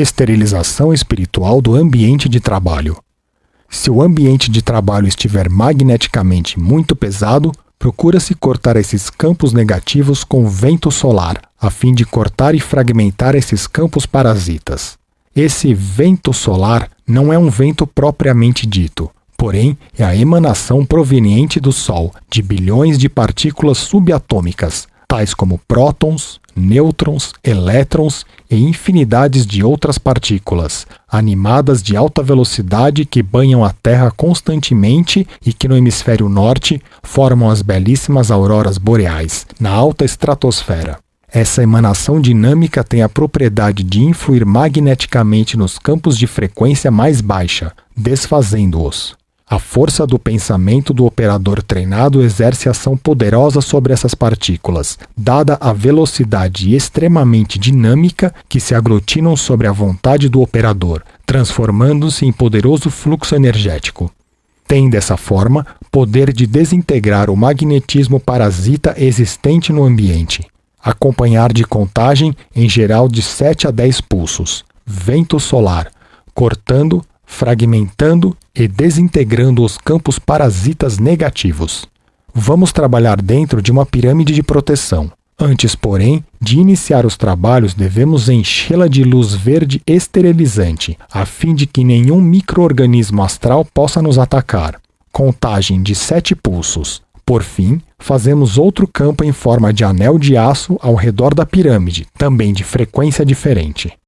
Esterilização espiritual do ambiente de trabalho. Se o ambiente de trabalho estiver magneticamente muito pesado, procura-se cortar esses campos negativos com vento solar, a fim de cortar e fragmentar esses campos parasitas. Esse vento solar não é um vento propriamente dito, porém é a emanação proveniente do Sol de bilhões de partículas subatômicas, tais como prótons, nêutrons, elétrons e infinidades de outras partículas, animadas de alta velocidade que banham a Terra constantemente e que no hemisfério norte formam as belíssimas auroras boreais, na alta estratosfera. Essa emanação dinâmica tem a propriedade de influir magneticamente nos campos de frequência mais baixa, desfazendo-os. A força do pensamento do operador treinado exerce ação poderosa sobre essas partículas, dada a velocidade extremamente dinâmica que se aglutinam sobre a vontade do operador, transformando-se em poderoso fluxo energético. Tem, dessa forma, poder de desintegrar o magnetismo parasita existente no ambiente. Acompanhar de contagem em geral de 7 a 10 pulsos. Vento solar, cortando, fragmentando e desintegrando os campos parasitas negativos. Vamos trabalhar dentro de uma pirâmide de proteção. Antes, porém, de iniciar os trabalhos, devemos enchê-la de luz verde esterilizante, a fim de que nenhum microorganismo astral possa nos atacar. Contagem de sete pulsos. Por fim, fazemos outro campo em forma de anel de aço ao redor da pirâmide, também de frequência diferente.